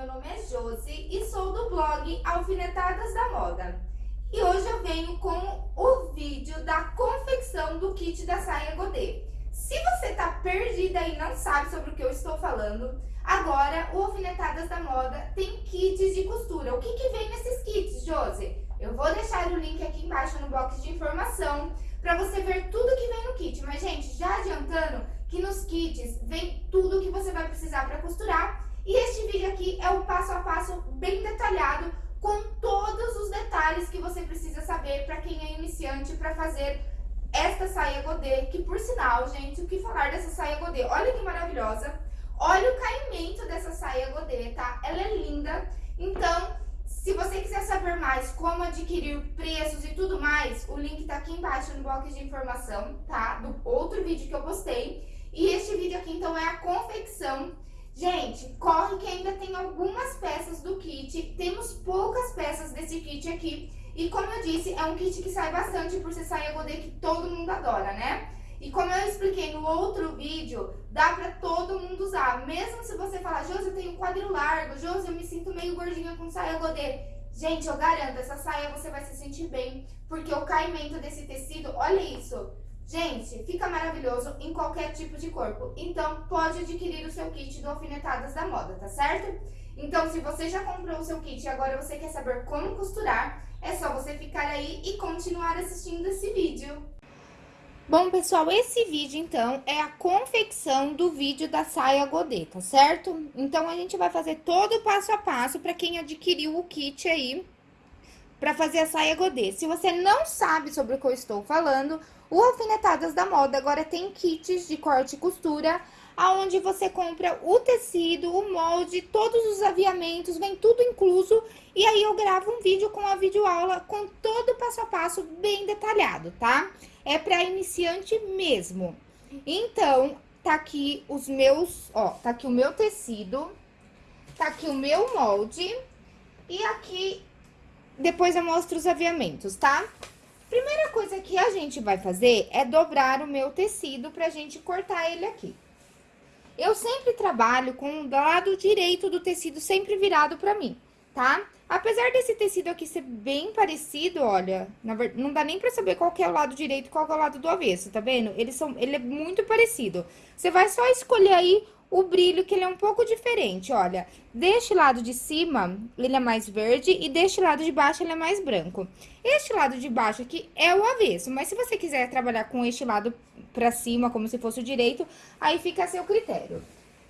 meu nome é Josi e sou do blog Alfinetadas da Moda. E hoje eu venho com o vídeo da confecção do kit da saia godê. Se você tá perdida e não sabe sobre o que eu estou falando, agora o Alfinetadas da Moda tem kits de costura. O que que vem nesses kits, Josi? Eu vou deixar o link aqui embaixo no box de informação para você ver tudo que vem no kit. Mas, gente, já adiantando que nos kits vem tudo que você vai precisar para costurar e este vídeo aqui é o passo a passo bem detalhado, com todos os detalhes que você precisa saber para quem é iniciante para fazer esta saia godê, que por sinal, gente, o que falar dessa saia godê? Olha que maravilhosa, olha o caimento dessa saia godê, tá? Ela é linda, então, se você quiser saber mais como adquirir preços e tudo mais, o link tá aqui embaixo no box de informação, tá? Do outro vídeo que eu postei. E este vídeo aqui, então, é a confecção Gente, corre que ainda tem algumas peças do kit, temos poucas peças desse kit aqui. E como eu disse, é um kit que sai bastante por ser saia godê que todo mundo adora, né? E como eu expliquei no outro vídeo, dá pra todo mundo usar. Mesmo se você falar, Josi, eu tenho quadril largo, Josi, eu me sinto meio gordinha com saia godê. Gente, eu garanto, essa saia você vai se sentir bem, porque o caimento desse tecido, olha isso, Gente, fica maravilhoso em qualquer tipo de corpo. Então, pode adquirir o seu kit do Alfinetadas da Moda, tá certo? Então, se você já comprou o seu kit e agora você quer saber como costurar, é só você ficar aí e continuar assistindo esse vídeo. Bom, pessoal, esse vídeo, então, é a confecção do vídeo da saia godê, tá certo? Então, a gente vai fazer todo o passo a passo para quem adquiriu o kit aí, para fazer a saia godê. Se você não sabe sobre o que eu estou falando, o Alfinetadas da Moda agora tem kits de corte e costura, aonde você compra o tecido, o molde, todos os aviamentos, vem tudo incluso. E aí eu gravo um vídeo com a videoaula com todo o passo a passo bem detalhado, tá? É para iniciante mesmo. Então, tá aqui os meus, ó, tá aqui o meu tecido, tá aqui o meu molde e aqui depois eu mostro os aviamentos, tá? Primeira coisa que a gente vai fazer é dobrar o meu tecido pra gente cortar ele aqui. Eu sempre trabalho com o lado direito do tecido sempre virado pra mim, tá? Apesar desse tecido aqui ser bem parecido, olha, verdade, não dá nem pra saber qual é o lado direito e qual é o lado do avesso, tá vendo? Eles são, ele é muito parecido. Você vai só escolher aí o brilho, que ele é um pouco diferente, olha. Deste lado de cima, ele é mais verde e deste lado de baixo ele é mais branco. Este lado de baixo aqui é o avesso, mas se você quiser trabalhar com este lado pra cima, como se fosse o direito, aí fica a seu critério.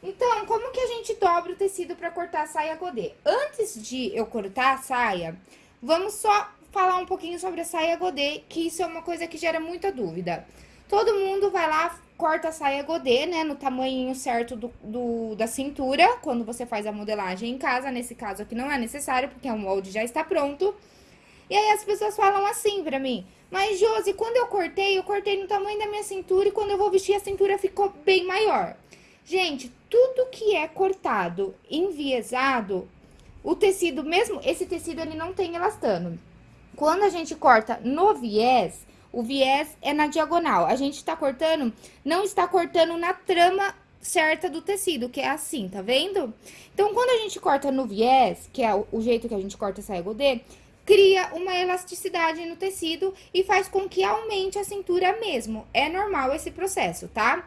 Então, como que a gente dobra o tecido pra cortar a saia godê? Antes de eu cortar a saia, vamos só falar um pouquinho sobre a saia godê, que isso é uma coisa que gera muita dúvida. Todo mundo vai lá, corta a saia godê, né, no tamanho certo do, do, da cintura, quando você faz a modelagem em casa. Nesse caso aqui não é necessário, porque o molde já está pronto. E aí as pessoas falam assim pra mim, mas Josi, quando eu cortei, eu cortei no tamanho da minha cintura e quando eu vou vestir a cintura ficou bem maior. Gente, tudo que é cortado, enviesado, o tecido, mesmo esse tecido ele não tem elastano. Quando a gente corta no viés, o viés é na diagonal. A gente tá cortando, não está cortando na trama certa do tecido, que é assim, tá vendo? Então, quando a gente corta no viés, que é o, jeito que a gente corta saia godê, cria uma elasticidade no tecido e faz com que aumente a cintura mesmo. É normal esse processo, tá?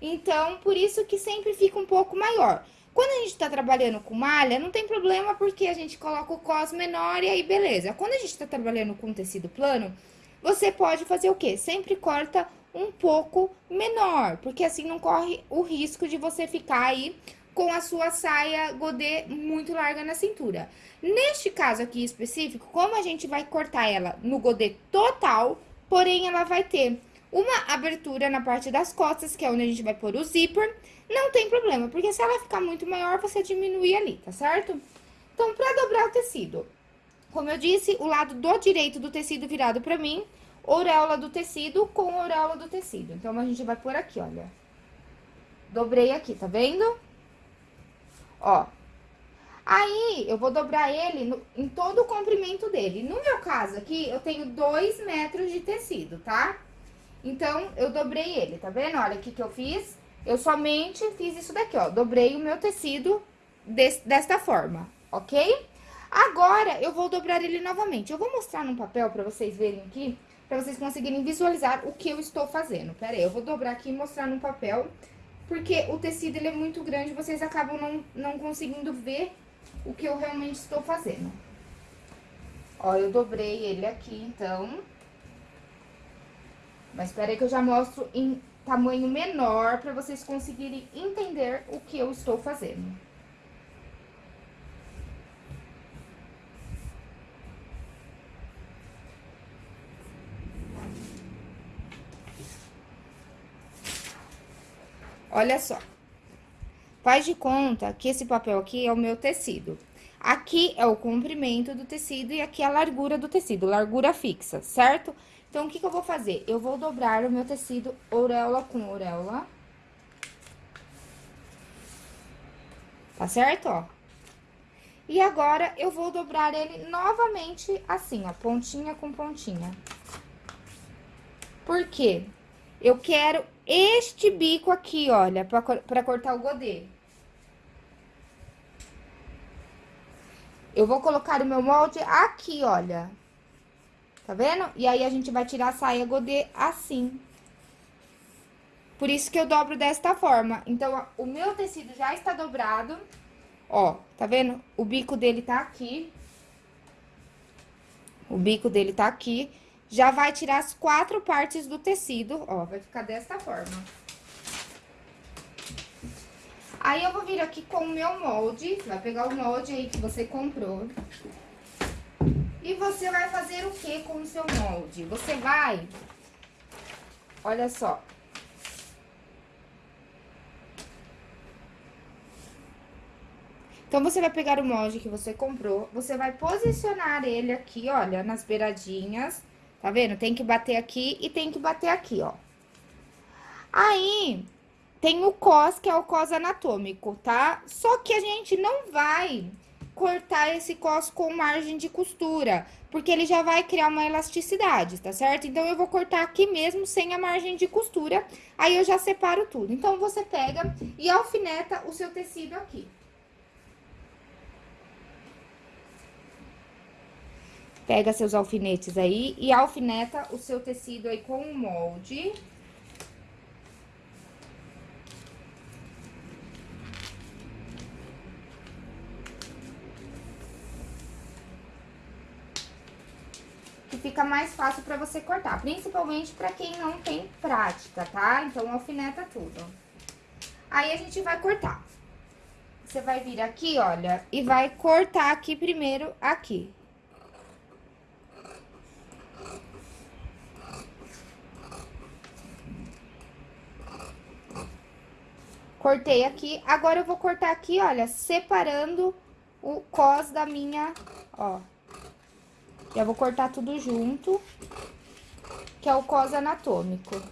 Então, por isso que sempre fica um pouco maior. Quando a gente tá trabalhando com malha, não tem problema porque a gente coloca o cos menor e aí beleza. Quando a gente tá trabalhando com tecido plano, você pode fazer o quê? Sempre corta um pouco menor, porque assim não corre o risco de você ficar aí com a sua saia godê muito larga na cintura. Neste caso aqui específico, como a gente vai cortar ela no godê total, porém ela vai ter uma abertura na parte das costas, que é onde a gente vai pôr o zíper, não tem problema, porque se ela ficar muito maior, você diminui ali, tá certo? Então, pra dobrar o tecido, como eu disse, o lado do direito do tecido virado pra mim, auréola do tecido com auréola do tecido. Então, a gente vai por aqui, olha. Dobrei aqui, tá vendo? Ó. Aí, eu vou dobrar ele no, em todo o comprimento dele. No meu caso aqui, eu tenho dois metros de tecido, tá? Então, eu dobrei ele, tá vendo? Olha o que eu fiz. Eu somente fiz isso daqui, ó. Dobrei o meu tecido desse, desta forma, ok? Agora, eu vou dobrar ele novamente. Eu vou mostrar num papel pra vocês verem aqui, pra vocês conseguirem visualizar o que eu estou fazendo. Pera aí, eu vou dobrar aqui e mostrar num papel, porque o tecido, ele é muito grande, vocês acabam não, não conseguindo ver o que eu realmente estou fazendo. Ó, eu dobrei ele aqui, então... Mas espera aí que eu já mostro em tamanho menor para vocês conseguirem entender o que eu estou fazendo. Olha só. Faz de conta que esse papel aqui é o meu tecido. Aqui é o comprimento do tecido e aqui é a largura do tecido, largura fixa, certo? Então, o que, que eu vou fazer? Eu vou dobrar o meu tecido auréola com auréola. Tá certo, ó? E agora, eu vou dobrar ele novamente assim, ó, pontinha com pontinha. Por quê? Eu quero este bico aqui, olha, pra cortar o godê. Eu vou colocar o meu molde aqui, olha. Tá vendo? E aí, a gente vai tirar a saia godê assim. Por isso que eu dobro desta forma. Então, o meu tecido já está dobrado. Ó, tá vendo? O bico dele tá aqui. O bico dele tá aqui. Já vai tirar as quatro partes do tecido, ó, vai ficar desta forma. Aí, eu vou vir aqui com o meu molde, vai pegar o molde aí que você comprou. E você vai fazer o que com o seu molde? Você vai... Olha só. Então, você vai pegar o molde que você comprou, você vai posicionar ele aqui, olha, nas beiradinhas, tá vendo? Tem que bater aqui e tem que bater aqui, ó. Aí, tem o cos, que é o cos anatômico, tá? Só que a gente não vai cortar esse cos com margem de costura, porque ele já vai criar uma elasticidade, tá certo? Então, eu vou cortar aqui mesmo, sem a margem de costura, aí eu já separo tudo. Então, você pega e alfineta o seu tecido aqui. Pega seus alfinetes aí e alfineta o seu tecido aí com o molde. fica mais fácil pra você cortar, principalmente pra quem não tem prática, tá? Então, alfineta tudo. Aí, a gente vai cortar. Você vai vir aqui, olha, e vai cortar aqui primeiro, aqui. Cortei aqui, agora eu vou cortar aqui, olha, separando o cos da minha, ó, já vou cortar tudo junto, que é o cos anatômico.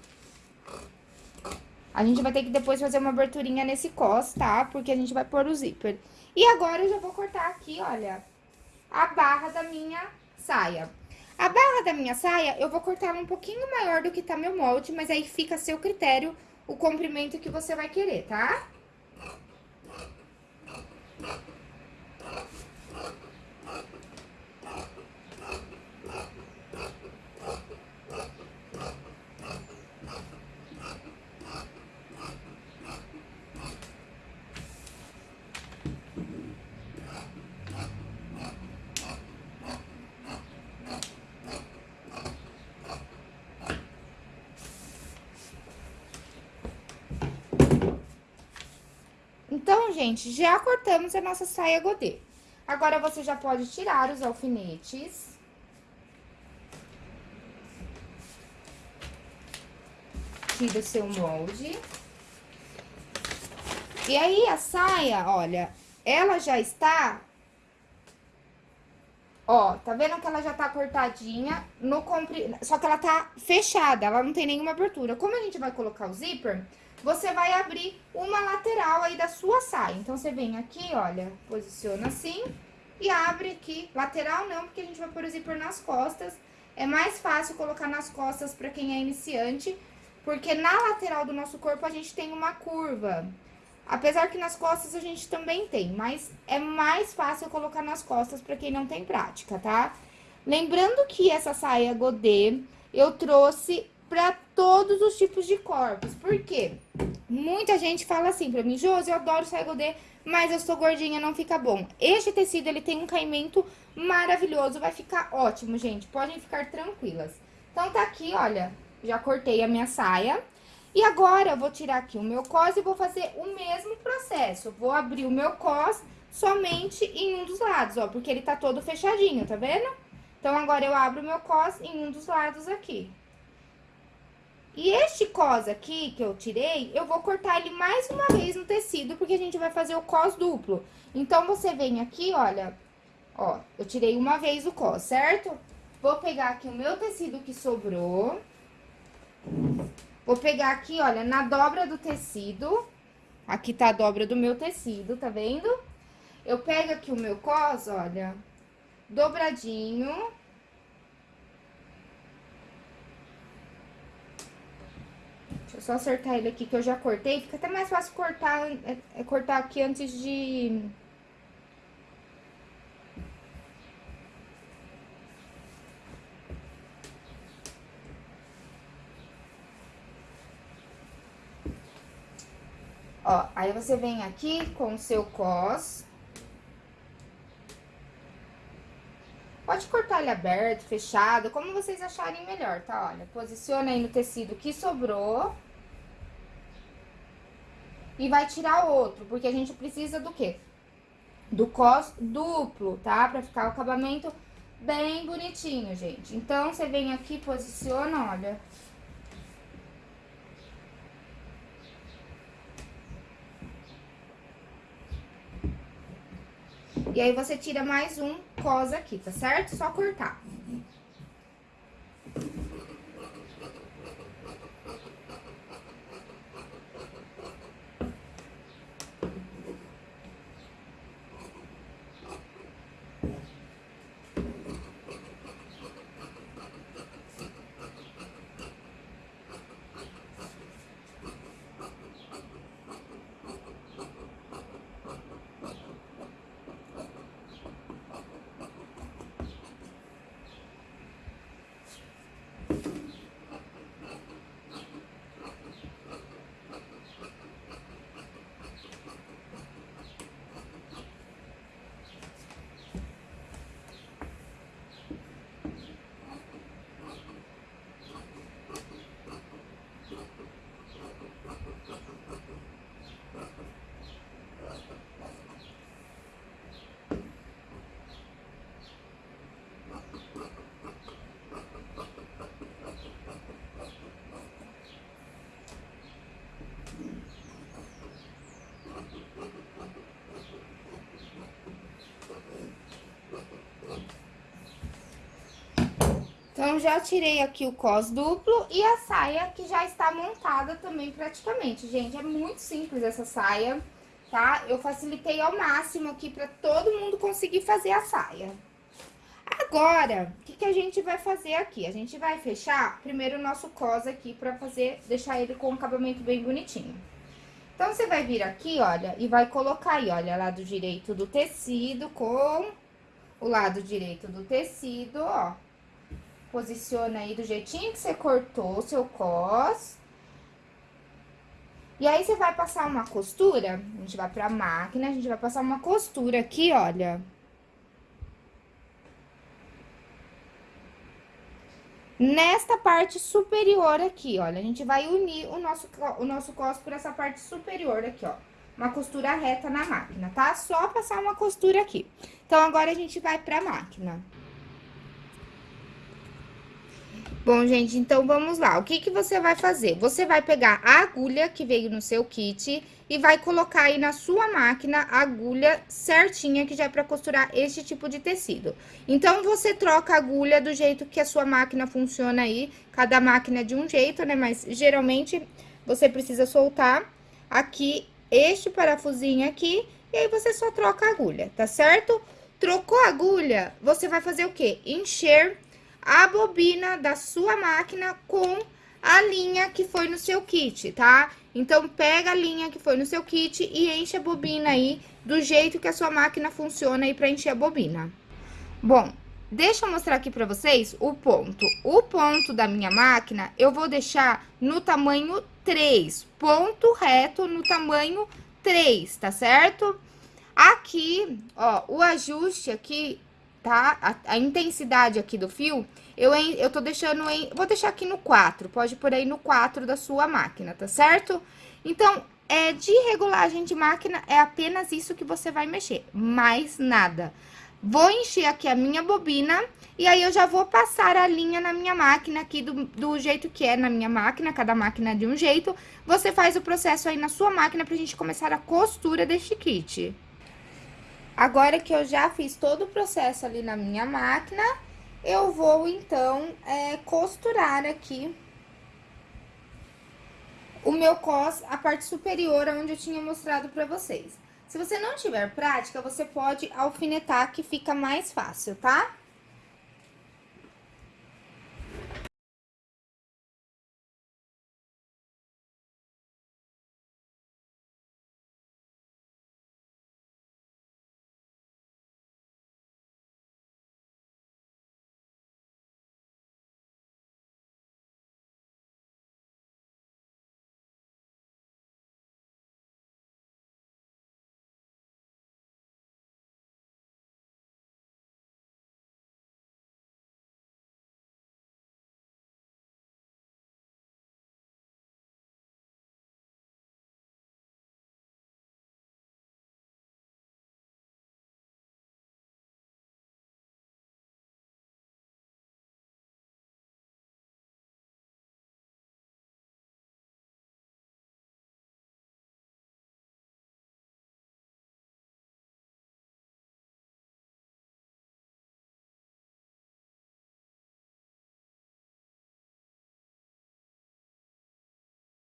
A gente vai ter que depois fazer uma aberturinha nesse cos, tá? Porque a gente vai pôr o zíper. E agora, eu já vou cortar aqui, olha, a barra da minha saia. A barra da minha saia, eu vou cortar um pouquinho maior do que tá meu molde, mas aí fica a seu critério o comprimento que você vai querer, tá? Gente, já cortamos a nossa saia godê. Agora, você já pode tirar os alfinetes. Tira o seu molde. E aí, a saia, olha, ela já está... Ó, tá vendo que ela já tá cortadinha no compri... Só que ela tá fechada, ela não tem nenhuma abertura. Como a gente vai colocar o zíper você vai abrir uma lateral aí da sua saia. Então, você vem aqui, olha, posiciona assim e abre aqui. Lateral não, porque a gente vai pôr o zíper nas costas. É mais fácil colocar nas costas pra quem é iniciante, porque na lateral do nosso corpo a gente tem uma curva. Apesar que nas costas a gente também tem, mas é mais fácil colocar nas costas para quem não tem prática, tá? Lembrando que essa saia godê eu trouxe para todos os tipos de corpos. Por quê? Muita gente fala assim pra mim, Josi, eu adoro saia godê, mas eu sou gordinha, não fica bom. Este tecido, ele tem um caimento maravilhoso, vai ficar ótimo, gente. Podem ficar tranquilas. Então, tá aqui, olha, já cortei a minha saia. E agora, eu vou tirar aqui o meu cos e vou fazer o mesmo processo. Vou abrir o meu cos somente em um dos lados, ó, porque ele tá todo fechadinho, tá vendo? Então, agora eu abro o meu cos em um dos lados aqui. E este cos aqui, que eu tirei, eu vou cortar ele mais uma vez no tecido, porque a gente vai fazer o cos duplo. Então, você vem aqui, olha, ó, eu tirei uma vez o cos, certo? Vou pegar aqui o meu tecido que sobrou. Vou pegar aqui, olha, na dobra do tecido. Aqui tá a dobra do meu tecido, tá vendo? Eu pego aqui o meu cos, olha, dobradinho. Deixa eu só acertar ele aqui, que eu já cortei. Fica até mais fácil cortar, é, é cortar aqui antes de... Ó, aí você vem aqui com o seu cos. Pode cortar ele aberto, fechado, como vocês acharem melhor, tá? Olha, posiciona aí no tecido que sobrou. E vai tirar outro, porque a gente precisa do quê? Do cos duplo, tá? Pra ficar o acabamento bem bonitinho, gente. Então, você vem aqui, posiciona, olha. E aí, você tira mais um cos aqui, tá certo? Só cortar. Então, já tirei aqui o cos duplo e a saia que já está montada também praticamente. Gente, é muito simples essa saia, tá? Eu facilitei ao máximo aqui para todo mundo conseguir fazer a saia. Agora, o que, que a gente vai fazer aqui? A gente vai fechar primeiro o nosso cos aqui pra fazer, deixar ele com um acabamento bem bonitinho. Então, você vai vir aqui, olha, e vai colocar aí, olha, lado direito do tecido com o lado direito do tecido, ó Posiciona aí do jeitinho que você cortou o seu cos. E aí, você vai passar uma costura, a gente vai pra máquina, a gente vai passar uma costura aqui, olha. Nesta parte superior aqui, olha, a gente vai unir o nosso, o nosso cos por essa parte superior aqui, ó. Uma costura reta na máquina, tá? Só passar uma costura aqui. Então, agora a gente vai pra máquina. Bom, gente, então vamos lá. O que que você vai fazer? Você vai pegar a agulha que veio no seu kit e vai colocar aí na sua máquina a agulha certinha que já é para costurar este tipo de tecido. Então, você troca a agulha do jeito que a sua máquina funciona aí. Cada máquina é de um jeito, né? Mas geralmente você precisa soltar aqui este parafusinho aqui e aí você só troca a agulha, tá certo? Trocou a agulha, você vai fazer o quê? Encher a bobina da sua máquina com a linha que foi no seu kit, tá? Então, pega a linha que foi no seu kit e enche a bobina aí do jeito que a sua máquina funciona aí pra encher a bobina. Bom, deixa eu mostrar aqui pra vocês o ponto. O ponto da minha máquina, eu vou deixar no tamanho 3, ponto reto no tamanho 3, tá certo? Aqui, ó, o ajuste aqui, tá? A, a intensidade aqui do fio, eu, eu tô deixando em... Vou deixar aqui no 4, pode por aí no 4 da sua máquina, tá certo? Então, é, de regulagem de máquina, é apenas isso que você vai mexer, mais nada. Vou encher aqui a minha bobina e aí eu já vou passar a linha na minha máquina aqui do, do jeito que é na minha máquina, cada máquina de um jeito. Você faz o processo aí na sua máquina pra gente começar a costura deste kit. Agora que eu já fiz todo o processo ali na minha máquina, eu vou, então, é, costurar aqui o meu cos, a parte superior, onde eu tinha mostrado pra vocês. Se você não tiver prática, você pode alfinetar, que fica mais fácil, tá?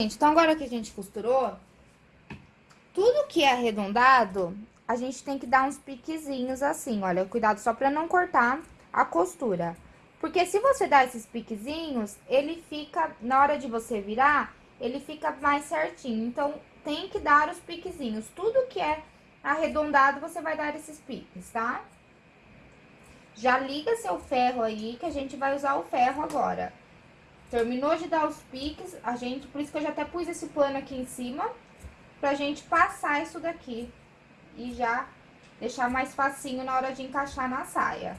Então, agora que a gente costurou, tudo que é arredondado, a gente tem que dar uns piquezinhos assim, olha, cuidado só pra não cortar a costura. Porque se você dá esses piquezinhos, ele fica, na hora de você virar, ele fica mais certinho. Então, tem que dar os piquezinhos. Tudo que é arredondado, você vai dar esses piques, tá? Já liga seu ferro aí, que a gente vai usar o ferro agora. Terminou de dar os piques, a gente, por isso que eu já até pus esse pano aqui em cima, pra gente passar isso daqui. E já deixar mais facinho na hora de encaixar na saia.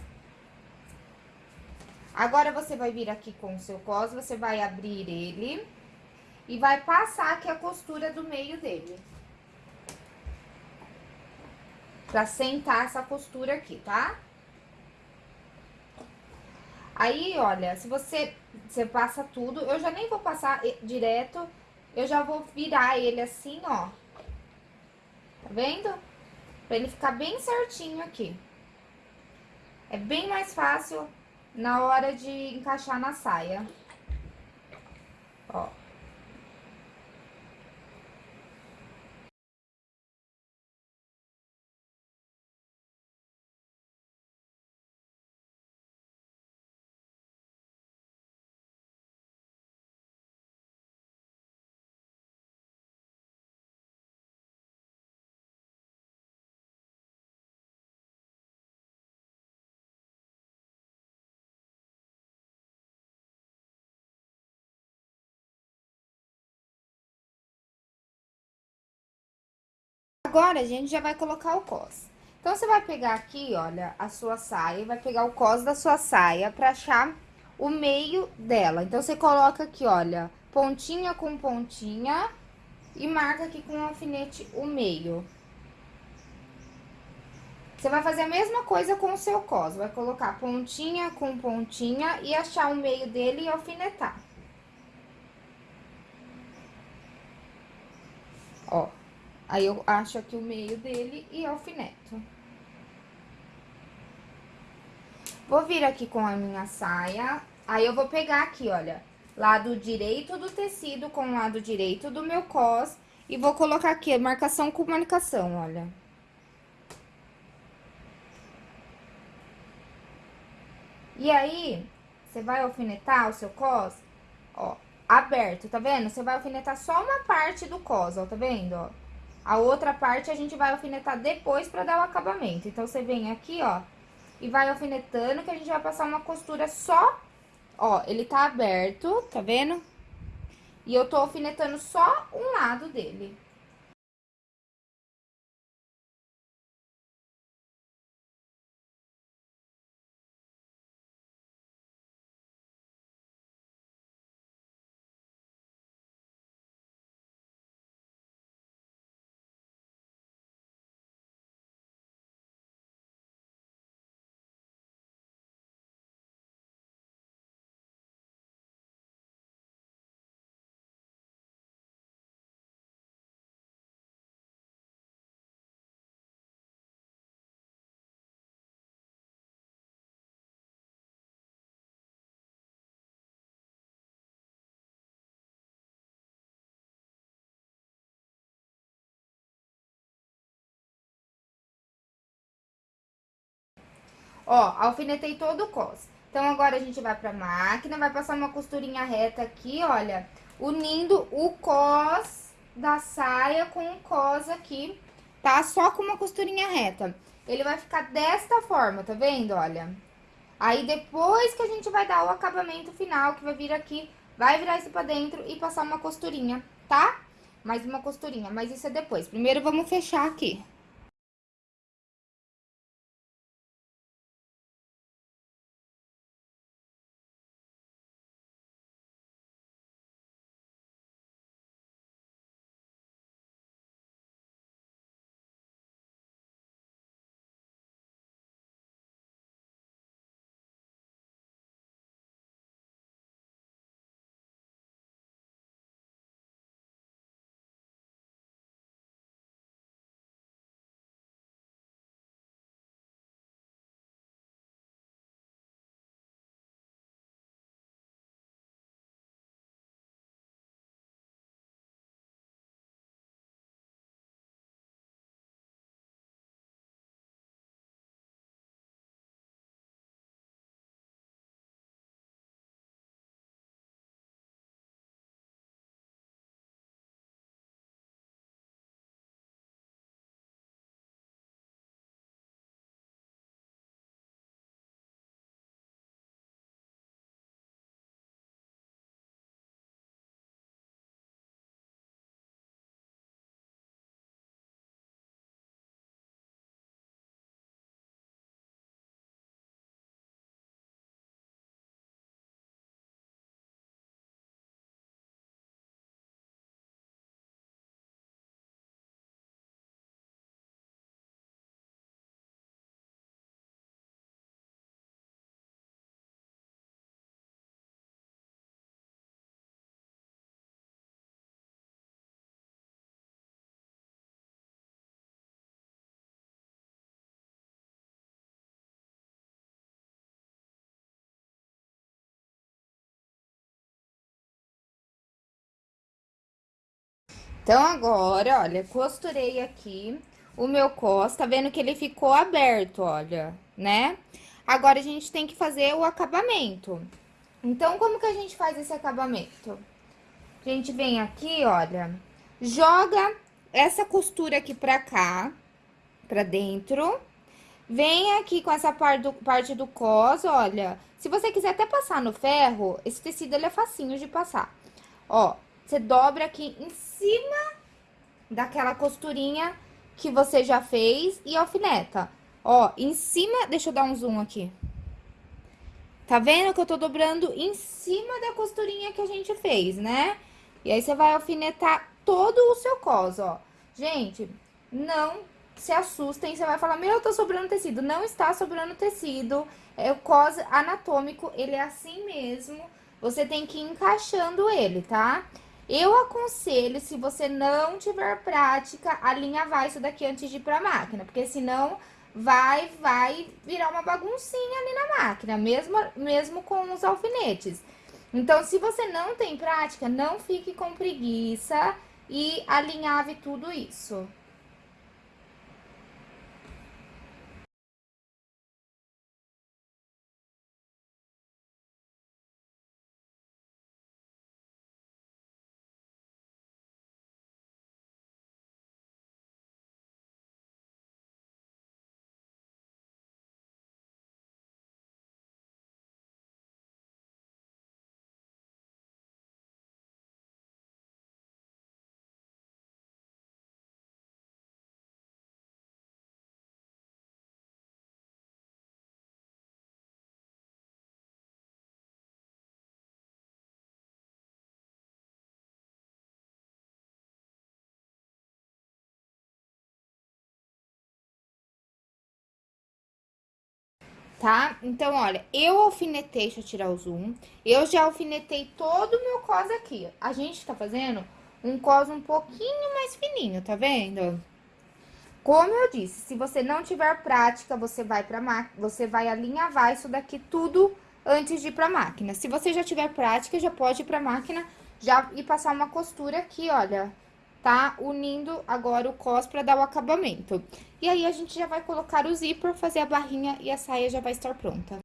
Agora, você vai vir aqui com o seu cos, você vai abrir ele e vai passar aqui a costura do meio dele. Pra sentar essa costura aqui, tá? Aí, olha, se você, você passa tudo, eu já nem vou passar direto, eu já vou virar ele assim, ó. Tá vendo? Pra ele ficar bem certinho aqui. É bem mais fácil na hora de encaixar na saia. Agora, a gente já vai colocar o cos. Então, você vai pegar aqui, olha, a sua saia, vai pegar o cos da sua saia pra achar o meio dela. Então, você coloca aqui, olha, pontinha com pontinha e marca aqui com o alfinete o meio. Você vai fazer a mesma coisa com o seu cos, vai colocar pontinha com pontinha e achar o meio dele e alfinetar. Ó. Aí, eu acho aqui o meio dele e alfineto. Vou vir aqui com a minha saia, aí eu vou pegar aqui, olha, lado direito do tecido com o lado direito do meu cos e vou colocar aqui marcação com marcação, olha. E aí, você vai alfinetar o seu cos, ó, aberto, tá vendo? Você vai alfinetar só uma parte do cos, ó, tá vendo, ó? A outra parte a gente vai alfinetar depois pra dar o acabamento. Então, você vem aqui, ó, e vai alfinetando que a gente vai passar uma costura só, ó, ele tá aberto, tá vendo? E eu tô alfinetando só um lado dele. Ó, alfinetei todo o cos. Então, agora a gente vai pra máquina, vai passar uma costurinha reta aqui, olha, unindo o cos da saia com o cos aqui, tá? Só com uma costurinha reta. Ele vai ficar desta forma, tá vendo? Olha. Aí, depois que a gente vai dar o acabamento final, que vai vir aqui, vai virar isso pra dentro e passar uma costurinha, tá? Mais uma costurinha, mas isso é depois. Primeiro, vamos fechar aqui. Então, agora, olha, costurei aqui o meu cos, tá vendo que ele ficou aberto, olha, né? Agora, a gente tem que fazer o acabamento. Então, como que a gente faz esse acabamento? A gente vem aqui, olha, joga essa costura aqui pra cá, pra dentro. Vem aqui com essa parte do, parte do cos, olha. Se você quiser até passar no ferro, esse tecido, ele é facinho de passar. Ó, você dobra aqui em cima daquela costurinha que você já fez e alfineta. Ó, em cima, deixa eu dar um zoom aqui. Tá vendo que eu tô dobrando em cima da costurinha que a gente fez, né? E aí, você vai alfinetar todo o seu cos, ó. Gente, não se assustem, você vai falar, meu, tá sobrando tecido. Não está sobrando tecido, é o cos anatômico, ele é assim mesmo. Você tem que ir encaixando ele, tá? Eu aconselho, se você não tiver prática, alinhavar isso daqui antes de ir pra máquina, porque senão vai, vai virar uma baguncinha ali na máquina, mesmo, mesmo com os alfinetes. Então, se você não tem prática, não fique com preguiça e alinhave tudo isso. Tá? Então, olha, eu alfinetei, deixa eu tirar o zoom, eu já alfinetei todo o meu cos aqui. A gente tá fazendo um cos um pouquinho mais fininho, tá vendo? Como eu disse, se você não tiver prática, você vai pra máquina, você vai alinhavar isso daqui tudo antes de ir pra máquina. Se você já tiver prática, já pode ir pra máquina já e passar uma costura aqui, olha, tá? Unindo agora o cos pra dar o acabamento. E aí, a gente já vai colocar o zíper, fazer a barrinha e a saia já vai estar pronta.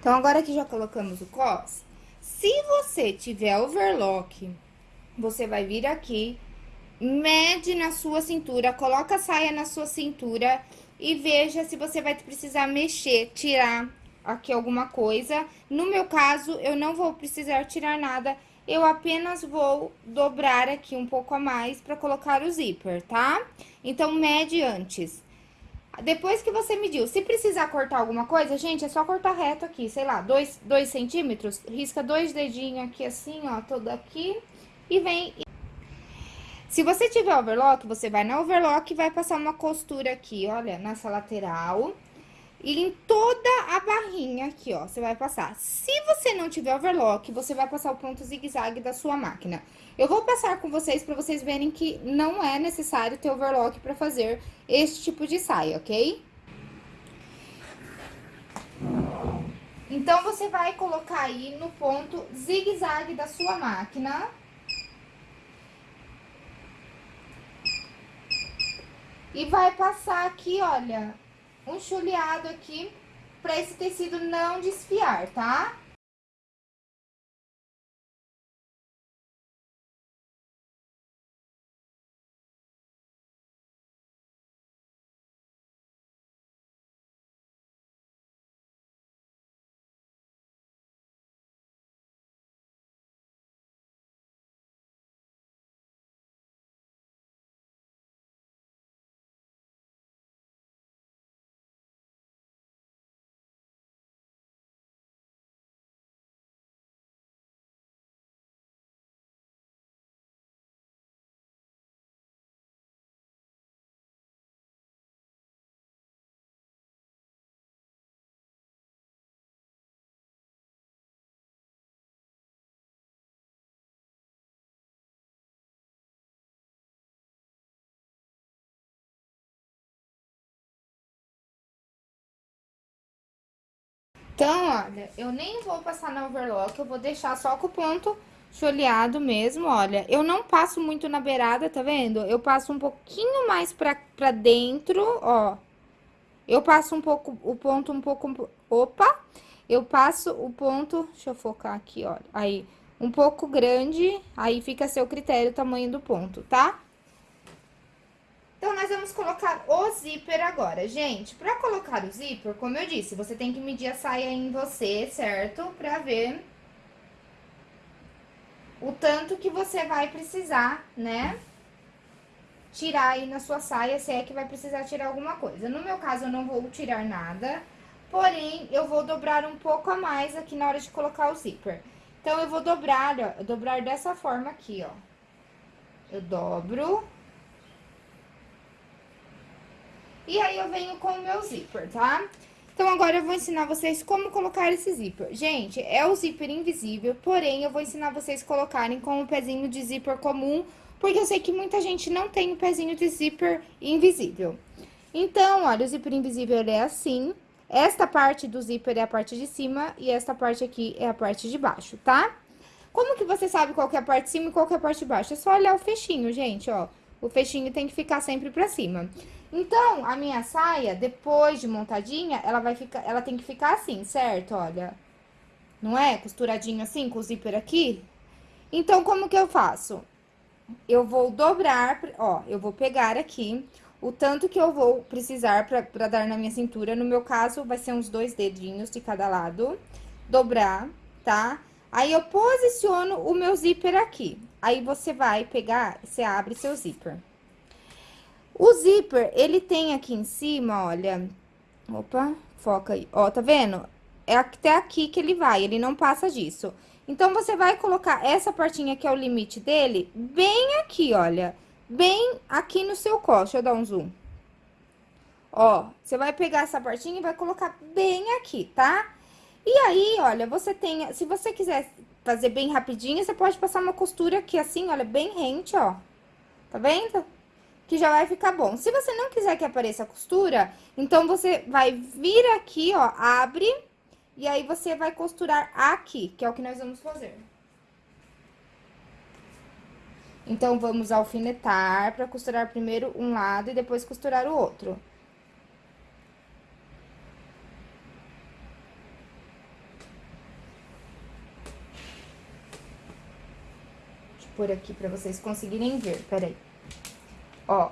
Então, agora que já colocamos o cos, se você tiver overlock, você vai vir aqui, mede na sua cintura, coloca a saia na sua cintura e veja se você vai precisar mexer, tirar aqui alguma coisa. No meu caso, eu não vou precisar tirar nada, eu apenas vou dobrar aqui um pouco a mais para colocar o zíper, tá? Então, mede antes. Depois que você mediu, se precisar cortar alguma coisa, gente, é só cortar reto aqui, sei lá, dois, dois centímetros, risca dois dedinhos aqui assim, ó, todo aqui, e vem... Se você tiver overlock, você vai na overlock e vai passar uma costura aqui, olha, nessa lateral, e em toda a barrinha aqui, ó, você vai passar. Se você não tiver overlock, você vai passar o ponto zigue-zague da sua máquina. Eu vou passar com vocês para vocês verem que não é necessário ter overlock para fazer este tipo de saia, ok? Então, você vai colocar aí no ponto zigue-zague da sua máquina. E vai passar aqui, olha, um chuleado aqui para esse tecido não desfiar, tá? Então, olha, eu nem vou passar na overlock, eu vou deixar só com o ponto choleado mesmo, olha. Eu não passo muito na beirada, tá vendo? Eu passo um pouquinho mais pra, pra dentro, ó. Eu passo um pouco, o ponto um pouco... Opa! eu passo o ponto, deixa eu focar aqui, olha, aí, um pouco grande, aí fica a seu critério o tamanho do ponto, tá? Então, nós vamos colocar o zíper agora. Gente, pra colocar o zíper, como eu disse, você tem que medir a saia em você, certo? Pra ver o tanto que você vai precisar, né? Tirar aí na sua saia, se é que vai precisar tirar alguma coisa. No meu caso, eu não vou tirar nada, porém, eu vou dobrar um pouco a mais aqui na hora de colocar o zíper. Então, eu vou dobrar, ó, dobrar dessa forma aqui, ó. Eu dobro. E aí, eu venho com o meu zíper, tá? Então, agora eu vou ensinar vocês como colocar esse zíper. Gente, é o zíper invisível, porém, eu vou ensinar vocês colocarem com o pezinho de zíper comum, porque eu sei que muita gente não tem o pezinho de zíper invisível. Então, olha, o zíper invisível, ele é assim, esta parte do zíper é a parte de cima e esta parte aqui é a parte de baixo, tá? Como que você sabe qual é a parte de cima e qual é a parte de baixo? É só olhar o fechinho, gente, ó. O fechinho tem que ficar sempre pra cima. Então, a minha saia, depois de montadinha, ela vai ficar, ela tem que ficar assim, certo? Olha, não é? Costuradinho assim, com o zíper aqui. Então, como que eu faço? Eu vou dobrar, ó, eu vou pegar aqui o tanto que eu vou precisar pra dar na minha cintura. No meu caso, vai ser uns dois dedinhos de cada lado. Dobrar, tá? Aí, eu posiciono o meu zíper aqui. Aí, você vai pegar, você abre seu zíper. O zíper, ele tem aqui em cima, olha... Opa, foca aí. Ó, tá vendo? É até aqui que ele vai, ele não passa disso. Então, você vai colocar essa partinha que é o limite dele, bem aqui, olha bem aqui no seu colo. Deixa eu dar um zoom. Ó, você vai pegar essa partinha e vai colocar bem aqui, tá? E aí, olha, você tem... Se você quiser fazer bem rapidinho, você pode passar uma costura aqui assim, olha, bem rente, ó. Tá vendo? Que já vai ficar bom. Se você não quiser que apareça a costura, então você vai vir aqui, ó, abre... E aí, você vai costurar aqui, que é o que nós vamos fazer. Então, vamos alfinetar para costurar primeiro um lado e depois costurar o outro. Pôr aqui para vocês conseguirem ver, peraí. Ó.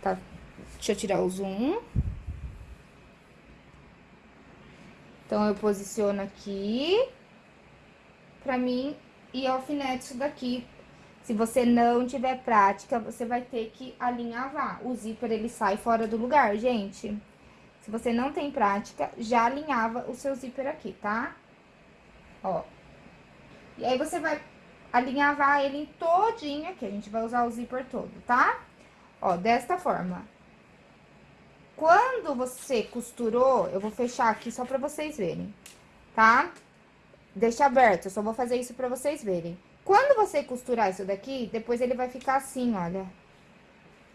Tá, deixa eu tirar o zoom. Então, eu posiciono aqui pra mim e alfinete isso daqui. Se você não tiver prática, você vai ter que alinhavar. O zíper, ele sai fora do lugar, gente. Se você não tem prática, já alinhava o seu zíper aqui, tá? Ó. E aí, você vai alinhavar ele todinho aqui. A gente vai usar o zíper todo, tá? Ó, desta forma. Quando você costurou, eu vou fechar aqui só pra vocês verem, tá? Deixa aberto, eu só vou fazer isso pra vocês verem. Quando você costurar isso daqui, depois ele vai ficar assim, olha.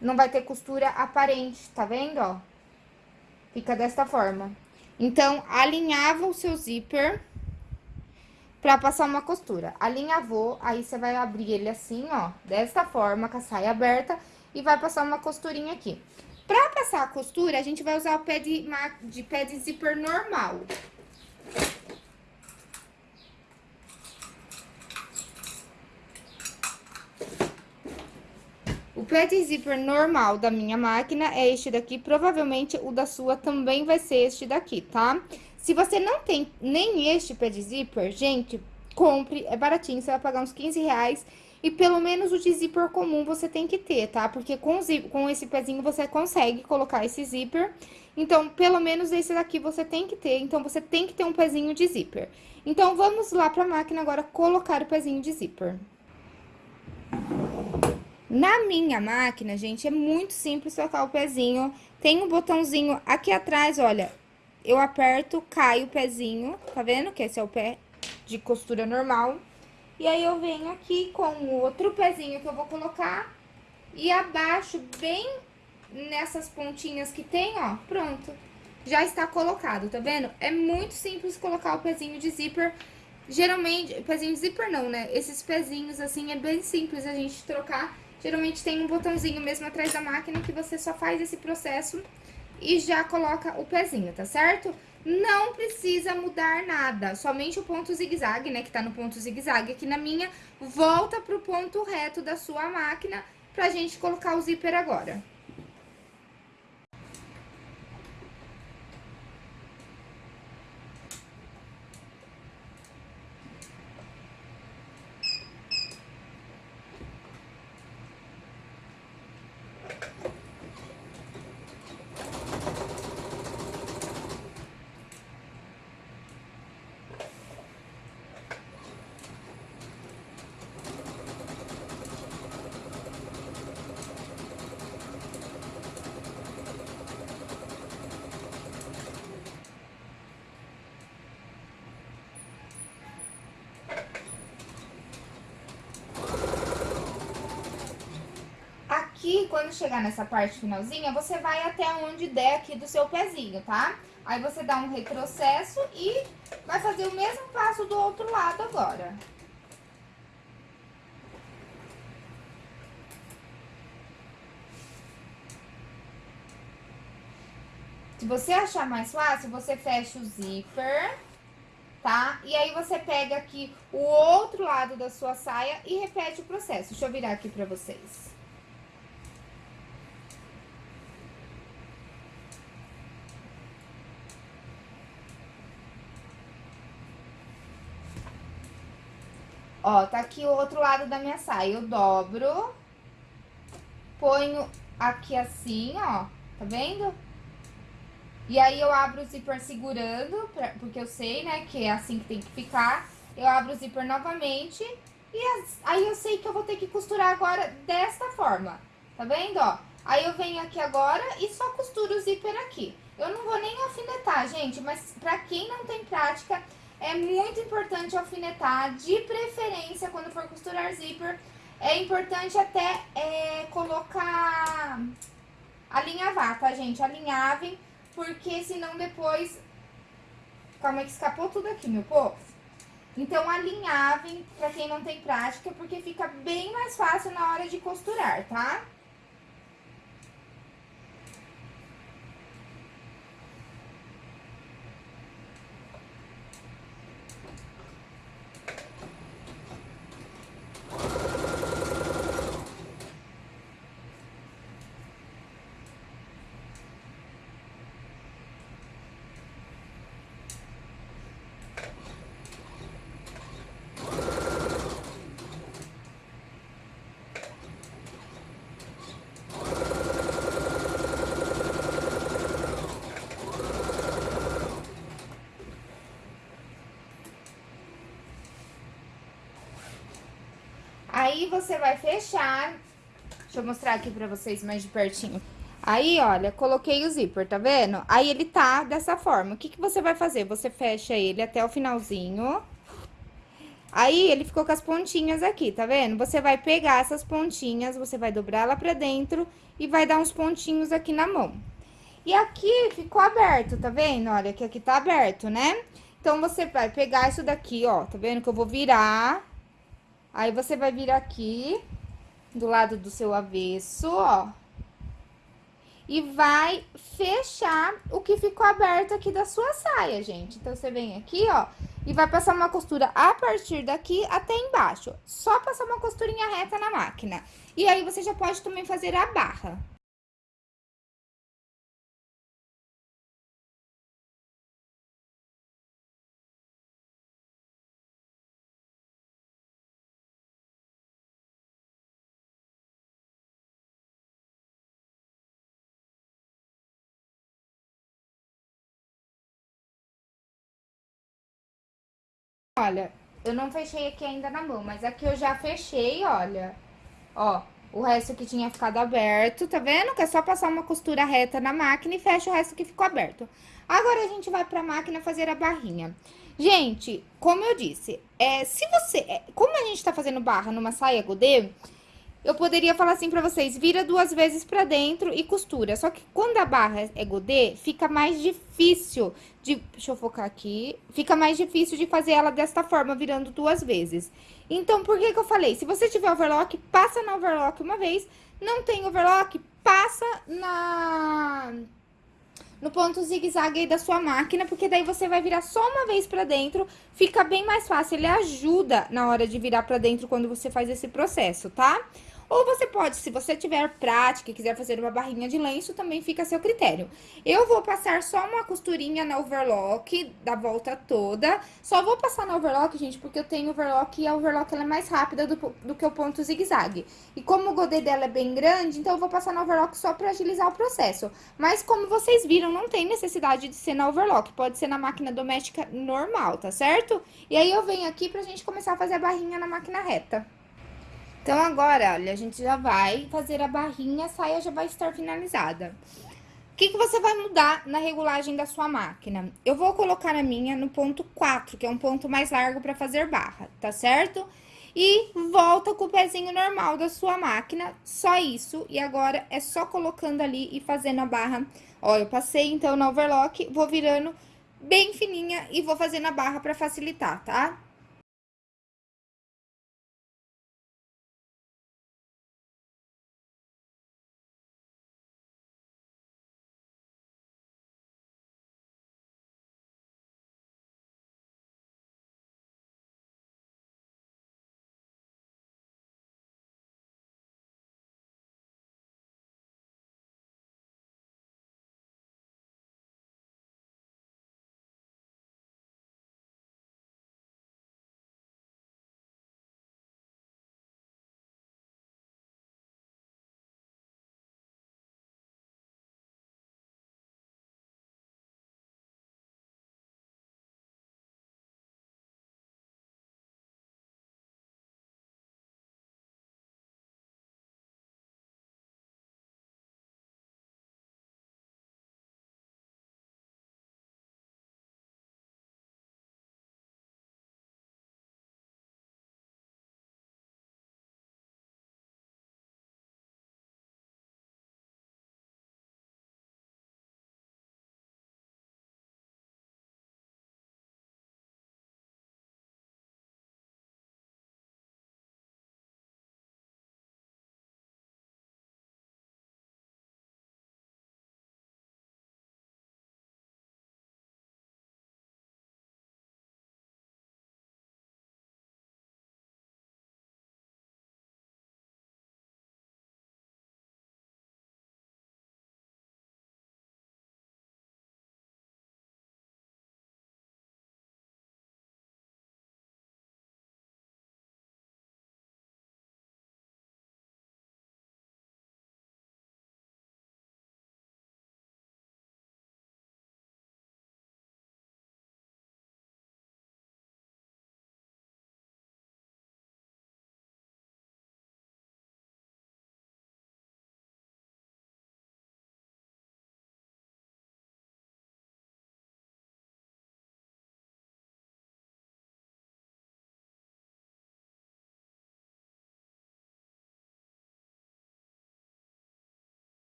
Não vai ter costura aparente, tá vendo, ó? Fica desta forma. Então, alinhava o seu zíper pra passar uma costura. Alinhavou, aí você vai abrir ele assim, ó, desta forma, com a saia aberta, e vai passar uma costurinha aqui. Pra passar a costura, a gente vai usar o pé de, de pé de zíper normal. O pé de zíper normal da minha máquina é este daqui, provavelmente o da sua também vai ser este daqui, tá? Se você não tem nem este pé de zíper, gente, compre, é baratinho, você vai pagar uns 15 reais. E pelo menos o de zíper comum você tem que ter, tá? Porque com, zíper, com esse pezinho você consegue colocar esse zíper. Então, pelo menos esse daqui você tem que ter. Então, você tem que ter um pezinho de zíper. Então, vamos lá pra máquina agora colocar o pezinho de zíper. Na minha máquina, gente, é muito simples trocar o pezinho. Tem um botãozinho aqui atrás, olha, eu aperto, cai o pezinho, tá vendo? Que esse é o pé de costura normal. E aí, eu venho aqui com o outro pezinho que eu vou colocar e abaixo bem nessas pontinhas que tem, ó, pronto. Já está colocado, tá vendo? É muito simples colocar o pezinho de zíper. Geralmente, pezinho de zíper não, né? Esses pezinhos, assim, é bem simples a gente trocar Geralmente tem um botãozinho mesmo atrás da máquina que você só faz esse processo e já coloca o pezinho, tá certo? Não precisa mudar nada, somente o ponto zigue-zague, né, que tá no ponto zigue-zague aqui na minha, volta pro ponto reto da sua máquina pra gente colocar o zíper agora. Aqui, quando chegar nessa parte finalzinha, você vai até onde der aqui do seu pezinho, tá? Aí você dá um retrocesso e vai fazer o mesmo passo do outro lado agora. Se você achar mais fácil, você fecha o zíper, tá? E aí você pega aqui o outro lado da sua saia e repete o processo. Deixa eu virar aqui pra vocês. Ó, tá aqui o outro lado da minha saia. Eu dobro, ponho aqui assim, ó, tá vendo? E aí, eu abro o zíper segurando, pra, porque eu sei, né, que é assim que tem que ficar. Eu abro o zíper novamente e as, aí eu sei que eu vou ter que costurar agora desta forma, tá vendo, ó? Aí eu venho aqui agora e só costuro o zíper aqui. Eu não vou nem alfinetar, gente, mas pra quem não tem prática, é muito importante alfinetar, de preferência quando for costurar zíper. É importante até é, colocar, alinhavar, tá, gente? Alinhavem, porque senão depois... Calma que escapou tudo aqui, meu povo. Então, alinhavem pra quem não tem prática, porque fica bem mais fácil na hora de costurar, tá? Aí, você vai fechar... Deixa eu mostrar aqui pra vocês mais de pertinho. Aí, olha, coloquei o zíper, tá vendo? Aí, ele tá dessa forma. O que que você vai fazer? Você fecha ele até o finalzinho. Aí, ele ficou com as pontinhas aqui, tá vendo? Você vai pegar essas pontinhas, você vai dobrar ela pra dentro e vai dar uns pontinhos aqui na mão. E aqui ficou aberto, tá vendo? Olha, que aqui tá aberto, né? Então, você vai pegar isso daqui, ó, tá vendo? Que eu vou virar Aí, você vai vir aqui, do lado do seu avesso, ó. E vai fechar o que ficou aberto aqui da sua saia, gente. Então, você vem aqui, ó, e vai passar uma costura a partir daqui até embaixo. Só passar uma costurinha reta na máquina. E aí, você já pode também fazer a barra. Olha, eu não fechei aqui ainda na mão, mas aqui eu já fechei, olha. Ó, o resto que tinha ficado aberto, tá vendo? Que é só passar uma costura reta na máquina e fecha o resto que ficou aberto. Agora, a gente vai pra máquina fazer a barrinha. Gente, como eu disse, é, se você... É, como a gente tá fazendo barra numa saia godê, eu poderia falar assim pra vocês, vira duas vezes pra dentro e costura. Só que quando a barra é godê, fica mais difícil de... Deixa eu focar aqui. Fica mais difícil de fazer ela desta forma, virando duas vezes. Então, por que que eu falei? Se você tiver overlock, passa na overlock uma vez. Não tem overlock, passa na... no ponto zigue-zague aí da sua máquina, porque daí você vai virar só uma vez pra dentro, fica bem mais fácil, ele ajuda na hora de virar pra dentro quando você faz esse processo, tá? Ou você pode, se você tiver prática e quiser fazer uma barrinha de lenço, também fica a seu critério. Eu vou passar só uma costurinha na overlock, da volta toda. Só vou passar na overlock, gente, porque eu tenho overlock e a overlock ela é mais rápida do, do que o ponto zigue-zague. E como o godê dela é bem grande, então eu vou passar na overlock só pra agilizar o processo. Mas como vocês viram, não tem necessidade de ser na overlock, pode ser na máquina doméstica normal, tá certo? E aí eu venho aqui pra gente começar a fazer a barrinha na máquina reta. Então, agora, olha, a gente já vai fazer a barrinha, a saia já vai estar finalizada. O que, que você vai mudar na regulagem da sua máquina? Eu vou colocar a minha no ponto 4, que é um ponto mais largo para fazer barra, tá certo? E volta com o pezinho normal da sua máquina, só isso. E agora é só colocando ali e fazendo a barra. Ó, eu passei então na overlock, vou virando bem fininha e vou fazendo a barra para facilitar, tá?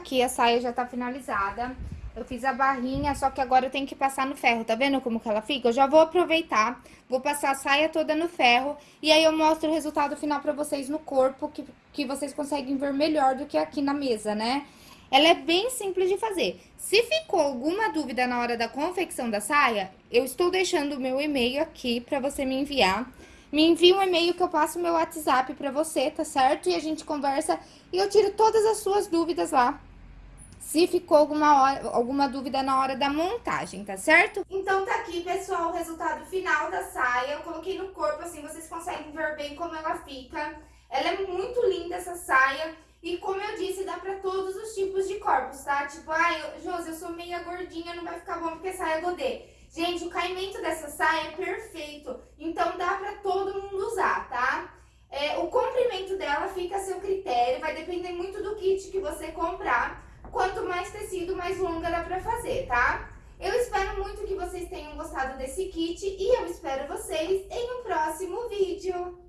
Aqui, a saia já tá finalizada. Eu fiz a barrinha, só que agora eu tenho que passar no ferro, tá vendo como que ela fica? Eu já vou aproveitar, vou passar a saia toda no ferro, e aí eu mostro o resultado final pra vocês no corpo, que, que vocês conseguem ver melhor do que aqui na mesa, né? Ela é bem simples de fazer. Se ficou alguma dúvida na hora da confecção da saia, eu estou deixando o meu e-mail aqui pra você me enviar. Me envia um e-mail que eu passo meu WhatsApp pra você, tá certo? E a gente conversa e eu tiro todas as suas dúvidas lá. Se ficou alguma, hora, alguma dúvida na hora da montagem, tá certo? Então tá aqui, pessoal, o resultado final da saia. Eu coloquei no corpo, assim, vocês conseguem ver bem como ela fica. Ela é muito linda, essa saia. E como eu disse, dá pra todos os tipos de corpos, tá? Tipo, ai, ah, Josi, eu sou meia gordinha, não vai ficar bom porque saia godê. Gente, o caimento dessa saia é perfeito, então dá pra todo mundo usar, tá? É, o comprimento dela fica a seu critério, vai depender muito do kit que você comprar. Quanto mais tecido, mais longa dá pra fazer, tá? Eu espero muito que vocês tenham gostado desse kit e eu espero vocês em um próximo vídeo.